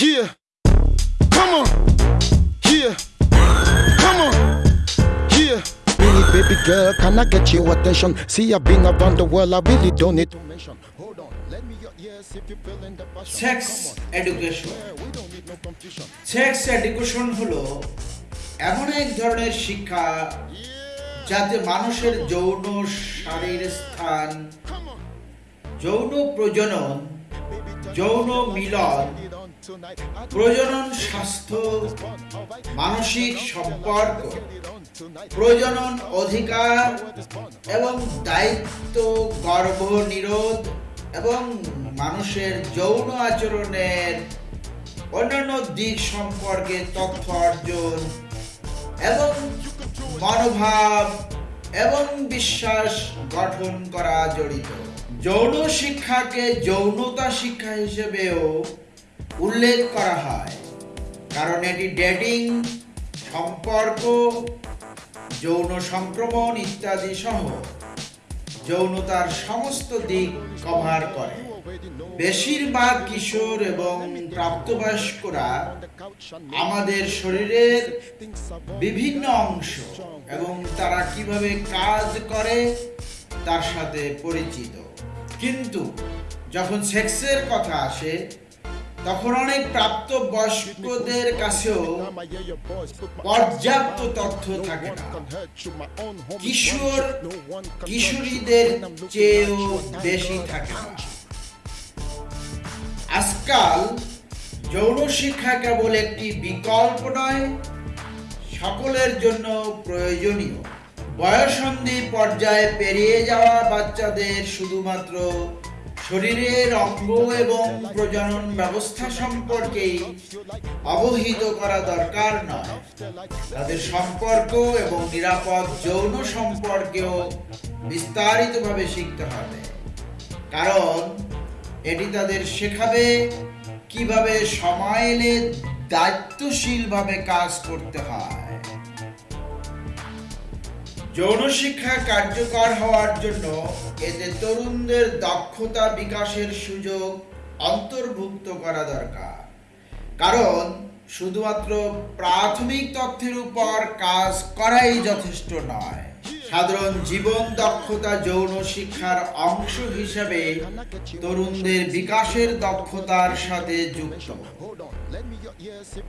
Yeah. Come on. Yeah. Come on. Yeah. Really, baby girl, can I get your attention? See, I've been around the world, I really don't need to mention. Hold on, let me your ears if you feel in the passion. Sex education sex education হলো এমন এক ধরনের শিক্ষা যাতে মানুষের যৌন শারীর স্থান যৌন প্রজনন যৌন মিলন প্রজনন স্বাস্থ্য, মানসিক সম্পর্ক, প্রজনন অধিকার এবং দায়িত্ব গর্ভ নিরোধ এবং মানুষের যৌন আচরণের অন্যান্য দিক সম্পর্কে তথ্য অর্জন এবং মনোভাব এবং বিশ্বাস গঠন করা জড়িত। যৌন শিক্ষাকে যৌনতা শিক্ষা হিসেবেও উল্লেখ করা হয়। কারণ এটি ডেটিং, সম্পর্ক, যৌন সংক্রমণ ইত্যাদি সহ যৌনতার সমস্ত দিক কভার করে। বেশিরভাগ কিশোর এবং প্রাপ্তবয়স্করা আমাদের শরীরের বিভিন্ন অংশ এবং তারা কীভাবে কাজ করে তার সাথে পরিচিত। কিন্তু যখন সেক্সের কথা আসে তখন অনেক প্রাপ্ত বয়স্কদের কাছেও পর্যাপ্ত তথ্য থাকে না। কিশোর, কিশোরীদের চেয়েও বেশি থাকে আজকাল যৌন শিক্ষা কেবল একটি বিকল্প নয়, সকলের জন্য প্রয়োজনীয়। বয়সন্ধি পর্যায়ে পেরিয়ে যাওয়া বাচ্চাদের শুধুমাত্র শরীরের অঙ্গ এবং প্রজনন ব্যবস্থা সম্পর্কেই অবহিত করা দরকার নয়। তাদের সম্পর্ক এবং নিরাপদ যৌন সম্পর্কেও বিস্তারিতভাবে শিখতে হবে। কারণ এটি তাদের শেখাবে কীভাবে সময় এলে দায়িত্বশীলভাবে কাজ করতে হয়। যৌন শিক্ষা কার্যকর হওয়ার জন্য এতে তরুণদের দক্ষতা বিকাশের সুযোগ অন্তর্ভুক্ত করা দরকার। কারণ শুধুমাত্র প্রাথমিক তথ্যের উপর কাজ করাই যথেষ্ট নয়। সাধারণ জীবন দক্ষতা যৌন শিক্ষার অংশ হিসেবে তরুণদের বিকাশের দক্ষতার সাথে যুক্ত।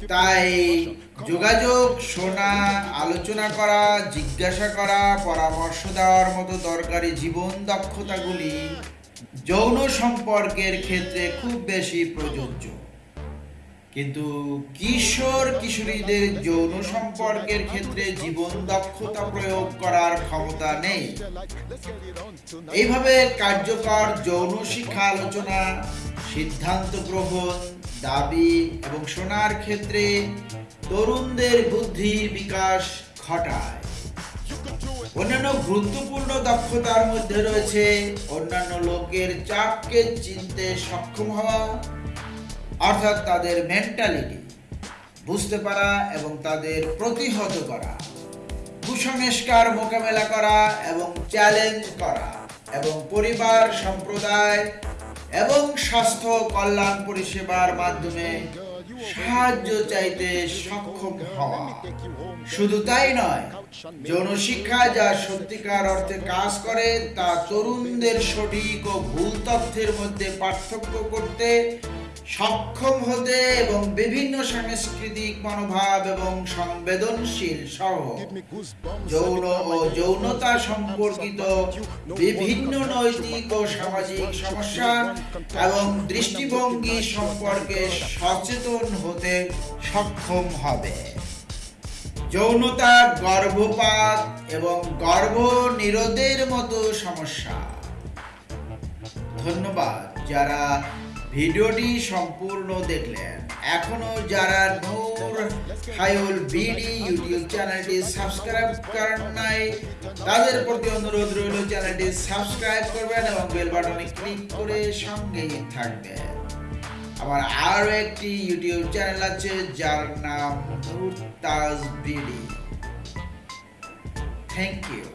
তাই যোগাযোগ, শোনা, আলোচনা করা, জিজ্ঞাসা করা, পরামর্শ দেওয়ার মতো দরকারি জীবন দক্ষতাগুলি যৌন সম্পর্কের ক্ষেত্রে খুব বেশি প্রযোজ্য। কিন্তু কিশোর কিশোরীদের যৌন সম্পর্কের ক্ষেত্রে জীবন দক্ষতা প্রয়োগ করার ক্ষমতা নেই। এইভাবে কার্যকর যৌন শিক্ষা আলোচনা, সিদ্ধান্ত গ্রহণ, দাবি এবং শোনার ক্ষেত্রে তরুণদের বুদ্ধির বিকাশ ঘটায়। অন্যান্য গুরুত্বপূর্ণ দক্ষতার মধ্যে রয়েছে অন্যান্য লোকের চাপকে চিনতে সক্ষম হওয়া অর্থাৎ তাদের মেন্টালিটি বুঝতে পারা এবং তাদের প্রতিহত করা, কুসংস্কার মোকাবেলা করা এবং চ্যালেঞ্জ করা এবং পরিবার সম্প্রদায় এবং স্বাস্থ্য কল্যাণ পরিষেবার মাধ্যমে সাহায্য চাইতে সক্ষম হওয়া। শুধু তাই নয় যৌন শিক্ষা যা সত্যিকার অর্থে কাজ করে, তা তরুণদের সঠিক ও ভুল তথ্যের মধ্যে পার্থক্য করতে সক্ষম হতে এবং বিভিন্ন সাংস্কৃতিক মনোভাব এবং সংবেদনশীল সহ যৌন ও যৌনতা সম্পর্কিত বিভিন্ন নৈতিক ও সামাজিক সমস্যা এবং দৃষ্টিভঙ্গি সম্পর্কে সচেতন হতে সক্ষম হবে। যৌনতা গর্ভপাত এবং গর্ভ নিরোধের মতো সমস্যা। ধন্যবাদ যারা ভিডিওটি সম্পূর্ণ দেখলেন। এখনও যারা নূর হায়ুল বিডি ইউটিউব চ্যানেলটি সাবস্ক্রাইব করেন নাই, তাদের প্রতি অনুরোধ রইল চ্যানেলটি সাবস্ক্রাইব করবেন এবং বেল বাটনে ক্লিক করে সঙ্গেই থাকবেন। আমার আরও একটি ইউটিউব চ্যানেল আছে, যার নাম Nur Taj BD. Thank you